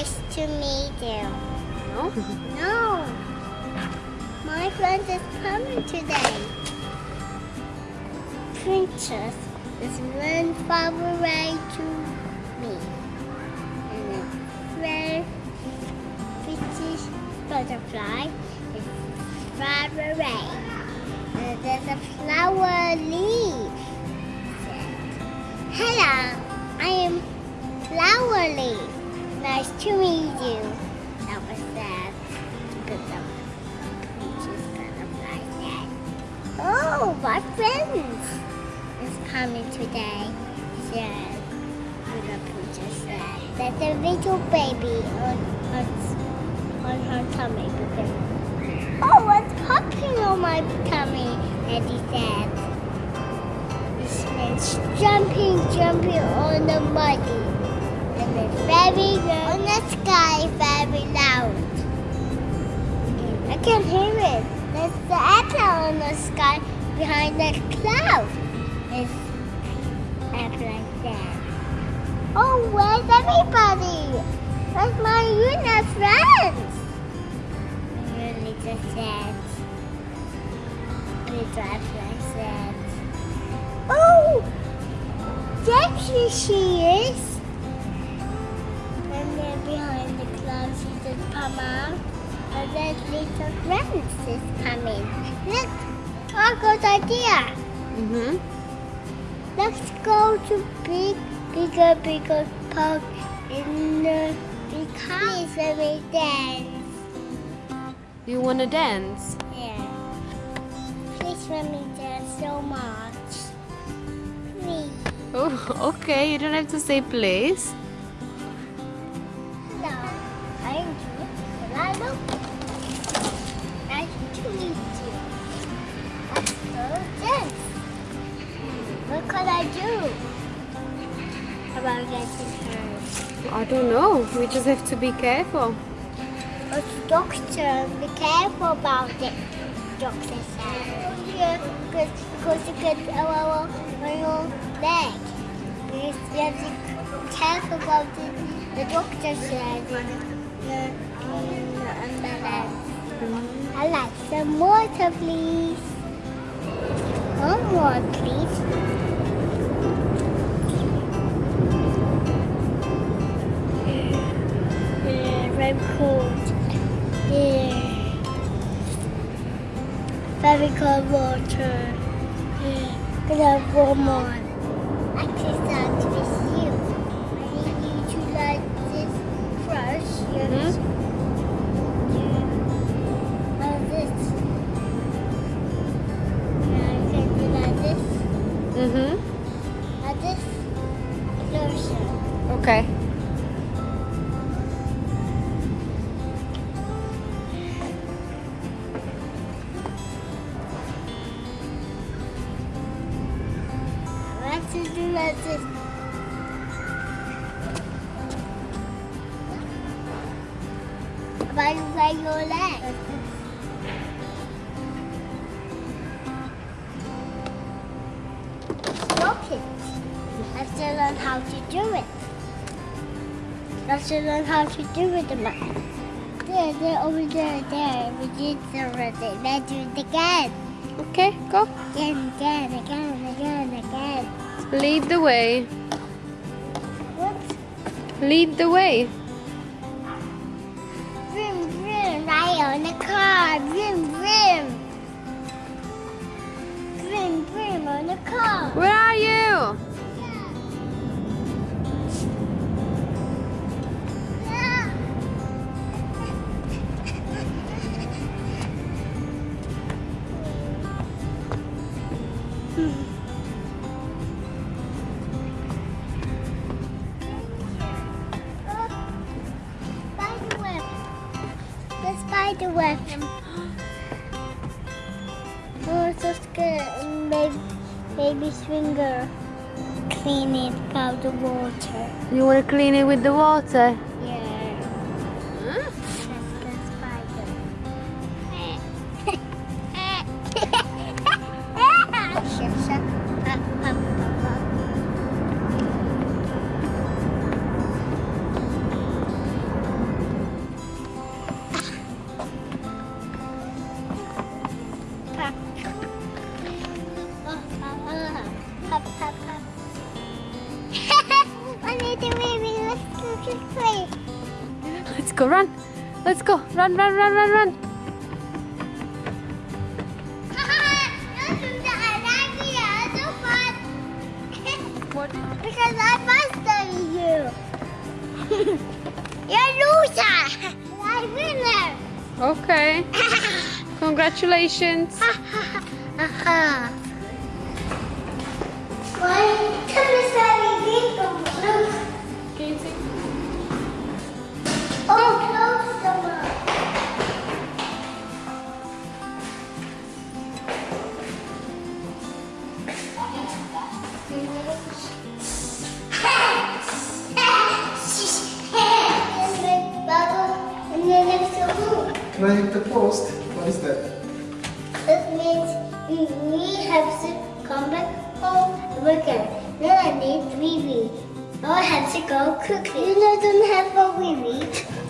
Nice to meet you. No? No. My friend is coming today. Princess is run far away to me. And a very British butterfly is far away. And there's a flower leaf. Hello, I am Flower Leaf. Nice to meet you. That was sad. Because the Princess butterfly said, Oh, my friends is coming today. Said, and the princess said, There's a little baby on, on, on her tummy. Because, oh, what's popping on my tummy? He said, This jumping, jumping on the muddy. And it's very good on the sky, very loud. I can hear it. There's the apple on the sky behind the cloud. It's apple like that. Oh, where's everybody? Where's my Una friends? Really just sad. Little apple like that. Oh, there she is. Pama. And then little friends is coming. Look, oh, good idea. Mm-hmm. Let's go to big, bigger, bigger park in the big house and we dance. You wanna dance? Yeah. Please let me dance so much. Please. Oh, okay. You don't have to say please. What could I do? About getting hurt. I don't know. We just have to be careful. But doctor, be careful about it. Doctor said. Yeah, because, because you get a little on your leg. You have to be careful about it. The doctor said in the, in the ambulance. I like some water, please. One more, please. Very cold. Yeah. Very cold water. Yeah. Could have warm. I can start this. By by your leg. Stop it. Let's learn how to do it. Let's learn how to do it. There, there, over there, there. We did it already. Let's do it again. Okay, go. Again, again, again, again, again. Lead the way. Whoops. Lead the way. Vroom, vroom, right on the car. Vroom. Vroom, The spider web. Oh, so scared. Baby, baby finger. Clean it out the water. You wanna clean it with the water? Yeah. Let's go, run. Let's go. Run, run, run, run, run. Because I you. You're loser. I winner. Okay. Congratulations. One, two, three. Can I hit the post? What is that? That means we have to come back home again. Then I need Vivi. Now I have to go quickly. You know, don't have a Vivi.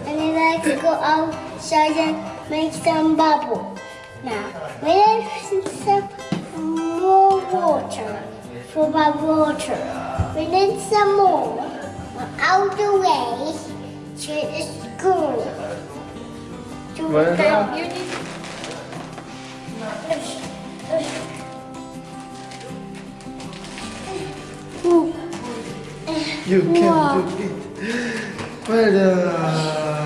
And then I have to go outside and make some bubble. Now, we need some more water for my water. We need some more We're out the way to the school. To Well have done. You can Wow. do it. Well done.